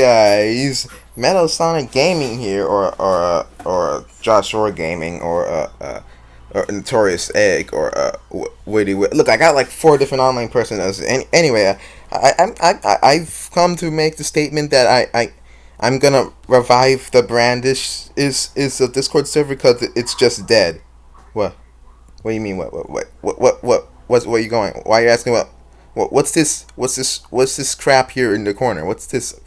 guys? Metal Sonic Gaming here, or or uh, or Josh Shore Gaming, or uh, uh, or Notorious Egg, or uh, Witty. Look, I got like four different online personas. Any, anyway, I, I I I I've come to make the statement that I I I'm gonna revive the brandish is is a Discord server because it's just dead. What? What do you mean? What? What? What? What? What? What? What's where you going? Why are you asking what? What? What's this? What's this? What's this crap here in the corner? What's this?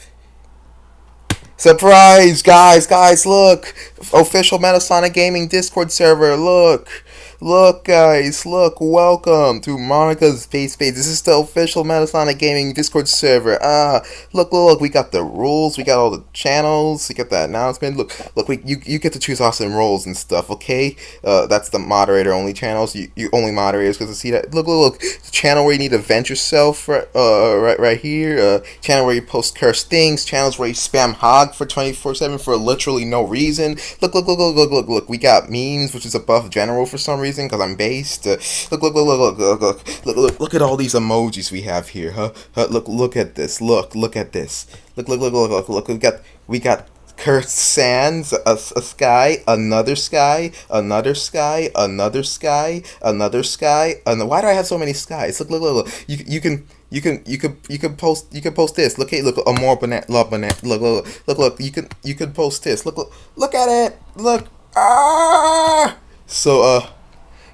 Surprise, guys, guys, look! Official Metasonic Gaming Discord server, look! Look, guys, look, welcome to Monica's Face Face. This is the official Metasonic Gaming Discord server. Ah, look, look, look, we got the rules, we got all the channels, we got the announcement. Look, look, we, you, you get to choose awesome roles and stuff, okay? Uh, that's the moderator only channels. You, you only moderators because to see that. Look, look, look, the channel where you need to vent yourself, right, uh, right, right here. Uh, channel where you post cursed things, channels where you spam hog for 24 7 for literally no reason. Look, look, look, look, look, look, look, we got memes, which is above general for some reason reason because I'm based. Uh, look, look, look, look, look, look, look, look, look, at all these emojis we have here, huh? huh? Look, look at this. Look, look at this. Look, look, look, look, look, look. We got, we got cursed sands, a, a sky, another sky, another sky, another sky, another sky. And why do I have so many skies? Look, look, look, look. You, you can. You can you could you can post you can post this. Look hey look a more banana love banana look look look look you can you can post this. Look look look at it. Look ah so uh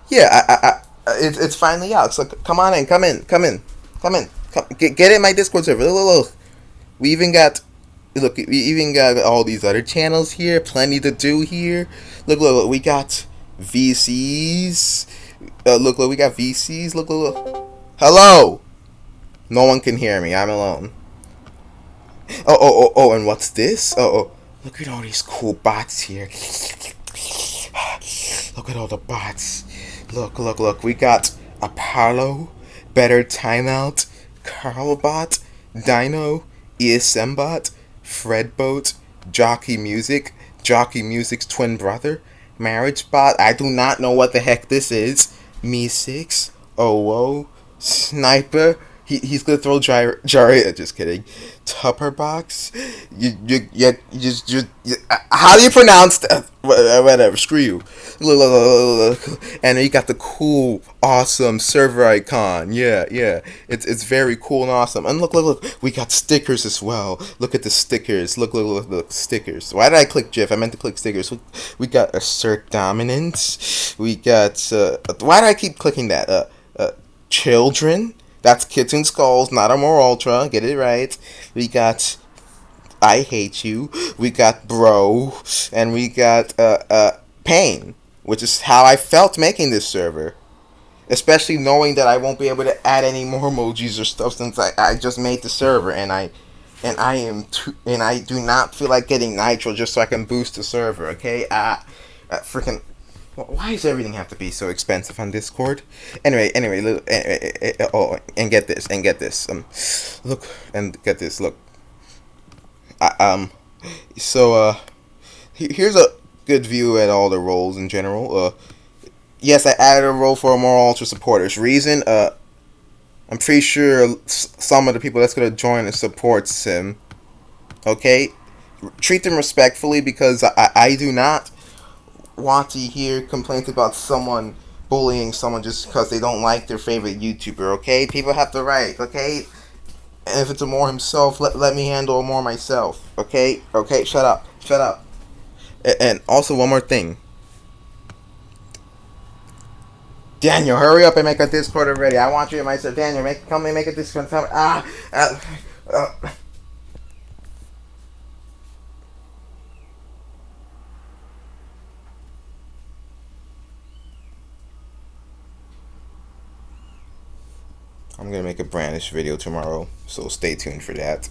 yeah, I, I, I, it's, it's finally out. So come on in, come in, come in, come in, come, get, get in my Discord server. Look, look, look. We even got, look, we even got all these other channels here. Plenty to do here. Look, look, look. We got VCs. Uh, look, look, we got VCs. Look, look, look. Hello. No one can hear me. I'm alone. Oh, oh, oh, oh, and what's this? Oh, oh. Look at all these cool bots here. Look at all the bots. Look, look, look. We got Apollo, Better Timeout, Carlbot, Dyno, ESMBot, Fredboat, Jockie Music, Jockie Music's twin brother, MarriageBot. I do not know what the heck this is. MEE6, OO, Sniper, he, he's gonna throw Jar Jaria. Just kidding. Tupperbox. You you you, you just you, you, how do you pronounce that? Whatever. Screw you. And you got the cool, awesome server icon. Yeah, yeah. It's it's very cool and awesome. And look, look, look. We got stickers as well. Look at the stickers. Look, look, look, look. Stickers. Why did I click GIF? I meant to click stickers. We got assert dominance. We got. Uh, why do I keep clicking that? Uh, uh, children. That's Kitten Skulls, not a more Ultra. Get it right. We got I Hate You. We got Bro. And we got uh, uh, Pain, which is how I felt making this server. Especially knowing that I won't be able to add any more emojis or stuff since I, I just made the server and I and I am too, and I do not feel like getting nitro just so I can boost the server. Okay, uh, uh freaking why does everything have to be so expensive on Discord? Anyway, anyway, look, eh, eh, eh, oh, and get this, and get this. Um, look, and get this. Look, I, um, so uh, here's a good view at all the roles in general. Uh, yes, I added a role for a more ultra supporters. Reason, uh, I'm pretty sure some of the people that's gonna join and supports him. Okay, treat them respectfully because I, I do not want to hear complaints about someone bullying someone just because they don't like their favorite YouTuber, okay? People have the right, okay? And if it's a more himself, let, let me handle more myself, okay? Okay, shut up. Shut up. And also, one more thing. Daniel, hurry up and make a Discord already. I want you and myself. Daniel, make come and make a Discord. Ah, uh, uh. I'm gonna make a brandish video tomorrow, so stay tuned for that.